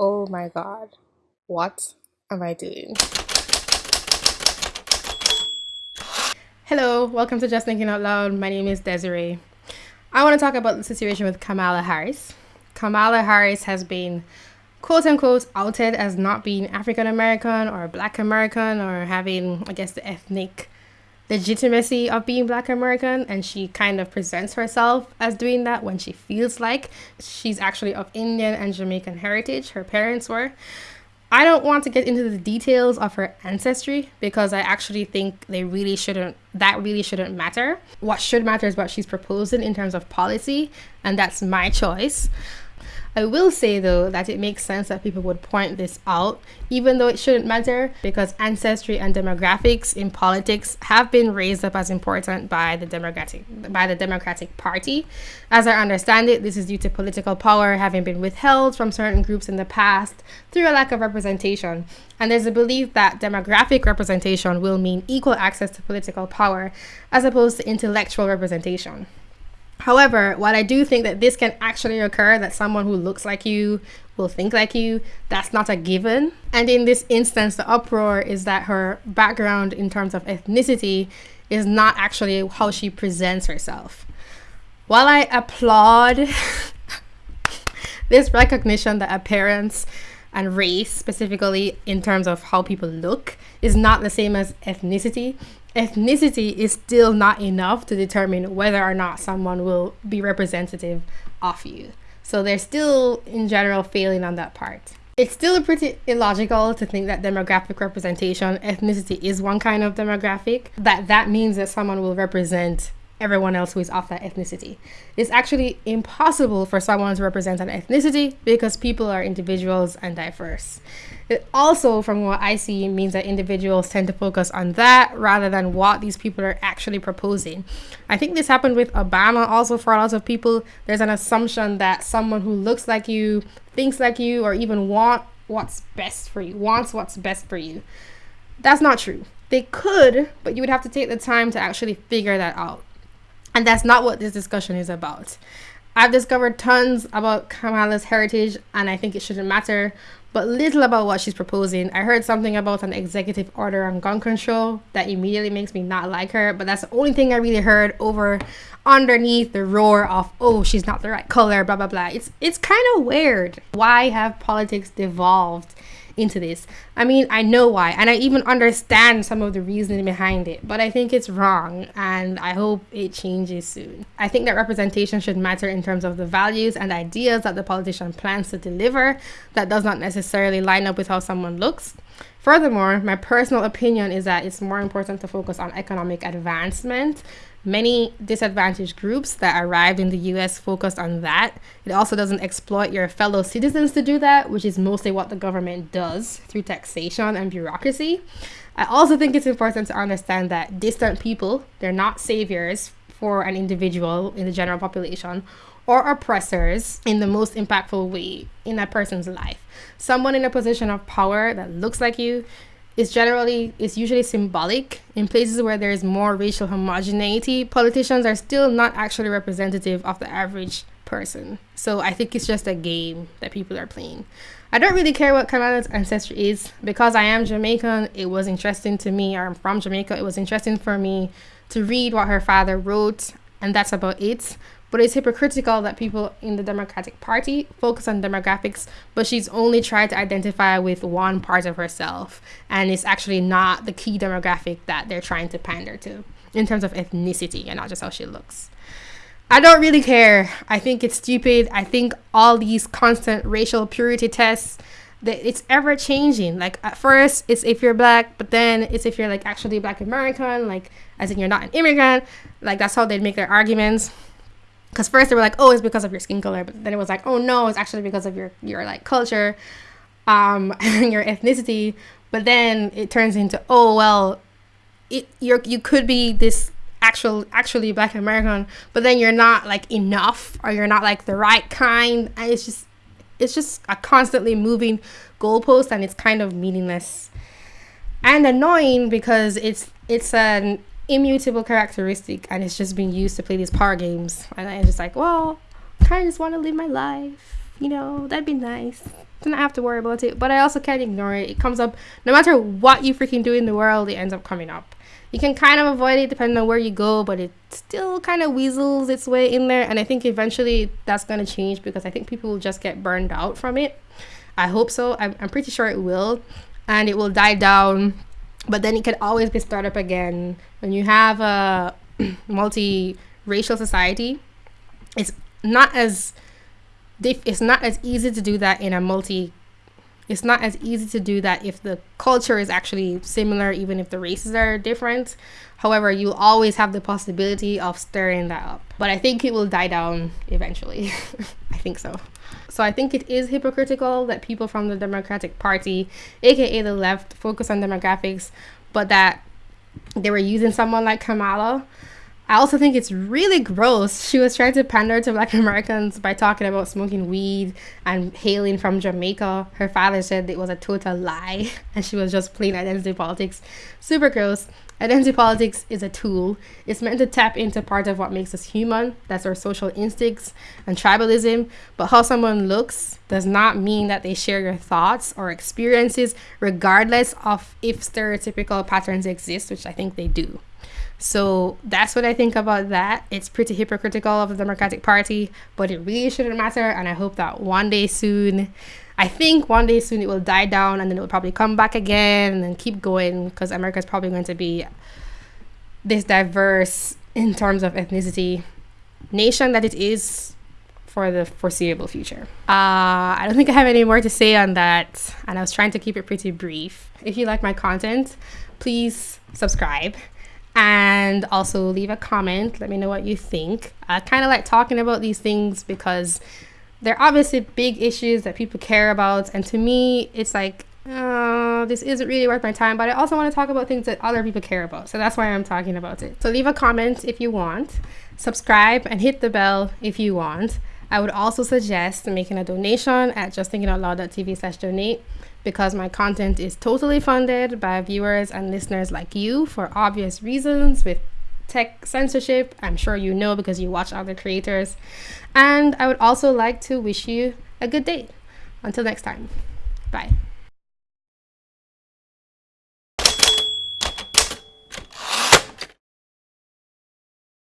Oh my god. What am I doing? Hello, welcome to Just Thinking Out Loud. My name is Desiree. I want to talk about the situation with Kamala Harris. Kamala Harris has been quote unquote outed as not being African American or Black American or having, I guess, the ethnic legitimacy of being black american and she kind of presents herself as doing that when she feels like she's actually of indian and jamaican heritage her parents were. I don't want to get into the details of her ancestry because i actually think they really shouldn't that really shouldn't matter. What should matter is what she's proposing in terms of policy and that's my choice I will say though that it makes sense that people would point this out, even though it shouldn't matter, because ancestry and demographics in politics have been raised up as important by the Democratic by the Democratic Party. As I understand it, this is due to political power having been withheld from certain groups in the past through a lack of representation. And there's a belief that demographic representation will mean equal access to political power as opposed to intellectual representation. However, while I do think that this can actually occur, that someone who looks like you will think like you, that's not a given. And in this instance, the uproar is that her background in terms of ethnicity is not actually how she presents herself. While I applaud this recognition that appearance and race, specifically in terms of how people look, is not the same as ethnicity, ethnicity is still not enough to determine whether or not someone will be representative of you. So they're still, in general, failing on that part. It's still pretty illogical to think that demographic representation, ethnicity is one kind of demographic, that that means that someone will represent everyone else who is of that ethnicity. It's actually impossible for someone to represent an ethnicity because people are individuals and diverse. It also, from what I see, means that individuals tend to focus on that rather than what these people are actually proposing. I think this happened with Obama also for a lot of people. There's an assumption that someone who looks like you, thinks like you, or even want what's best for you, wants what's best for you. That's not true. They could, but you would have to take the time to actually figure that out. And that's not what this discussion is about. I've discovered tons about Kamala's heritage, and I think it shouldn't matter, but little about what she's proposing. I heard something about an executive order on gun control that immediately makes me not like her, but that's the only thing I really heard over underneath the roar of oh she's not the right color blah blah blah it's it's kind of weird why have politics devolved into this. I mean, I know why, and I even understand some of the reasoning behind it, but I think it's wrong, and I hope it changes soon. I think that representation should matter in terms of the values and ideas that the politician plans to deliver, that does not necessarily line up with how someone looks. Furthermore, my personal opinion is that it's more important to focus on economic advancement Many disadvantaged groups that arrived in the US focused on that. It also doesn't exploit your fellow citizens to do that, which is mostly what the government does through taxation and bureaucracy. I also think it's important to understand that distant people, they're not saviors for an individual in the general population or oppressors in the most impactful way in a person's life. Someone in a position of power that looks like you is generally is usually symbolic in places where there is more racial homogeneity. Politicians are still not actually representative of the average person. So i think it's just a game that people are playing. I don't really care what kamala's ancestry is because i am jamaican. It was interesting to me. Or i'm from jamaica. It was interesting for me to read what her father wrote and that's about it but it's hypocritical that people in the Democratic Party focus on demographics, but she's only tried to identify with one part of herself, and it's actually not the key demographic that they're trying to pander to in terms of ethnicity and not just how she looks. I don't really care. I think it's stupid. I think all these constant racial purity tests that it's ever changing. Like at first it's if you're black, but then it's if you're like actually black American, like as in you're not an immigrant. Like that's how they'd make their arguments because first they were like oh it's because of your skin color but then it was like oh no it's actually because of your your like culture um your ethnicity. But then it turns into oh well it you're you could be this actual actually black american but then you're not like enough or you're not like the right kind. And it's just it's just a constantly moving goalpost and it's kind of meaningless. And annoying because it's it's an immutable characteristic and it's just being used to play these power games and i'm just like well i kind of just want to live my life you know that'd be nice then I have to worry about it. But I also can't ignore it. It comes up no matter what you freaking do in the world, it ends up coming up. You can kind of avoid it depending on where you go, but it still kind of weasels its way in there. And I think eventually that's going to change because I think people will just get burned out from it. I hope so. I'm, I'm pretty sure it will. And it will die down, but then it can always be started up again. When you have a multi-racial society, it's not as it's not as easy to do that in a multi it's not as easy to do that if the culture is actually similar, even if the races are different. However, you always have the possibility of stirring that up. But I think it will die down eventually. I think so. So I think it is hypocritical that people from the Democratic Party, aka the left, focus on demographics, but that they were using someone like Kamala I also think it's really gross. She was trying to pander to black Americans by talking about smoking weed and hailing from Jamaica. Her father said it was a total lie and she was just playing identity politics. Super gross. Identity politics is a tool. It's meant to tap into part of what makes us human. That's our social instincts and tribalism. But how someone looks does not mean that they share your thoughts or experiences, regardless of if stereotypical patterns exist, which I think they do. So that's what I think about that. It's pretty hypocritical of the Democratic Party, but it really shouldn't matter. And I hope that one day soon, I think one day soon it will die down and then it will probably come back again and keep going because America is probably going to be this diverse in terms of ethnicity nation that it is for the foreseeable future. Uh, I don't think I have any more to say on that, and I was trying to keep it pretty brief. If you like my content, please subscribe and also leave a comment. Let me know what you think. I kind of like talking about these things because they're obviously big issues that people care about. And to me, it's like, uh, this isn't really worth my time, but I also want to talk about things that other people care about. So that's why I'm talking about it. So leave a comment if you want, subscribe, and hit the bell if you want. I would also suggest making a donation at justthinkingoutloud.tv slash donate because my content is totally funded by viewers and listeners like you for obvious reasons with tech censorship. I'm sure you know because you watch other creators. And I would also like to wish you a good day. Until next time, bye.